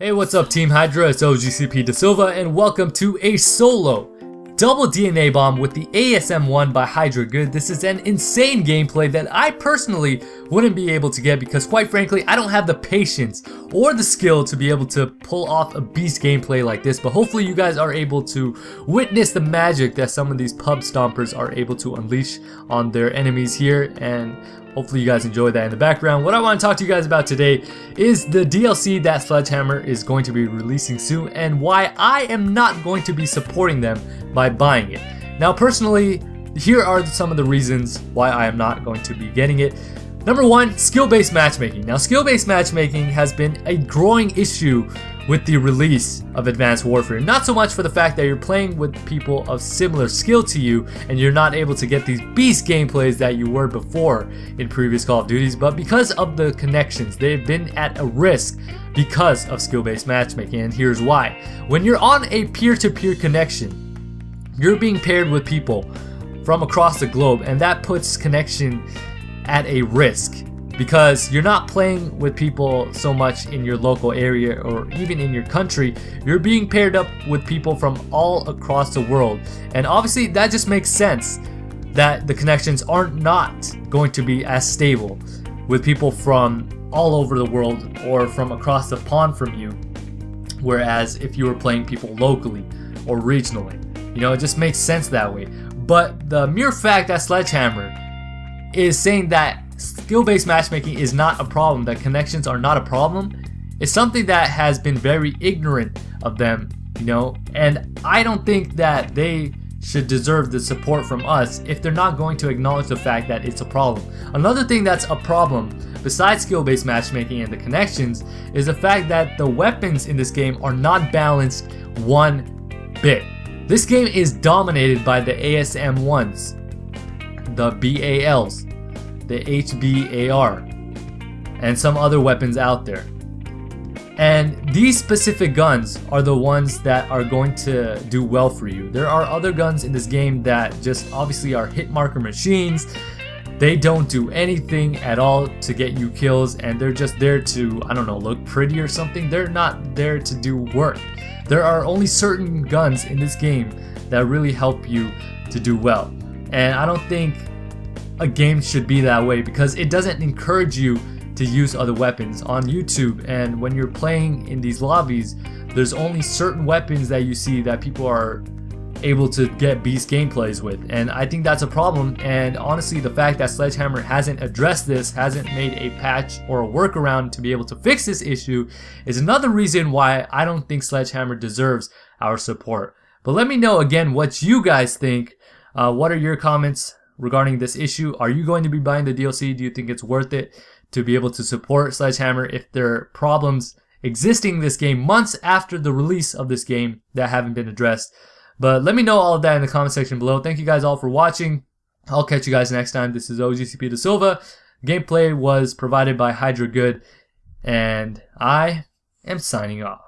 Hey, what's up Team Hydra? It's OGCP Da Silva and welcome to a solo double DNA bomb with the ASM-1 by Hydra Good. This is an insane gameplay that I personally wouldn't be able to get because quite frankly, I don't have the patience or the skill to be able to pull off a beast gameplay like this, but hopefully you guys are able to witness the magic that some of these pub stompers are able to unleash on their enemies here and Hopefully you guys enjoy that in the background. What I want to talk to you guys about today is the DLC that Sledgehammer is going to be releasing soon and why I am not going to be supporting them by buying it. Now personally, here are some of the reasons why I am not going to be getting it. Number one, skill-based matchmaking. Now skill-based matchmaking has been a growing issue with the release of Advanced Warfare. Not so much for the fact that you're playing with people of similar skill to you and you're not able to get these beast gameplays that you were before in previous Call of Duties, but because of the connections. They've been at a risk because of skill-based matchmaking and here's why. When you're on a peer-to-peer -peer connection, you're being paired with people from across the globe and that puts connection at a risk because you're not playing with people so much in your local area or even in your country. You're being paired up with people from all across the world. And obviously that just makes sense that the connections are not going to be as stable with people from all over the world or from across the pond from you. Whereas if you were playing people locally or regionally you know it just makes sense that way. But the mere fact that Sledgehammer is saying that skill-based matchmaking is not a problem, that connections are not a problem, It's something that has been very ignorant of them, you know, and I don't think that they should deserve the support from us if they're not going to acknowledge the fact that it's a problem. Another thing that's a problem, besides skill-based matchmaking and the connections, is the fact that the weapons in this game are not balanced one bit. This game is dominated by the ASM-1s, the BALs, the HBAR, and some other weapons out there. And these specific guns are the ones that are going to do well for you. There are other guns in this game that just obviously are hit marker machines. They don't do anything at all to get you kills and they're just there to, I don't know, look pretty or something. They're not there to do work. There are only certain guns in this game that really help you to do well. And I don't think a game should be that way because it doesn't encourage you to use other weapons on YouTube. And when you're playing in these lobbies there's only certain weapons that you see that people are able to get beast gameplays with. And I think that's a problem. And honestly the fact that Sledgehammer hasn't addressed this hasn't made a patch or a workaround to be able to fix this issue is another reason why I don't think Sledgehammer deserves our support. But let me know again what you guys think. Uh, what are your comments regarding this issue. Are you going to be buying the DLC? Do you think it's worth it to be able to support Sledgehammer if there are problems existing this game months after the release of this game that haven't been addressed? But let me know all of that in the comment section below. Thank you guys all for watching. I'll catch you guys next time. This is OGCP Da Silva. Gameplay was provided by Hydra Good, and I am signing off.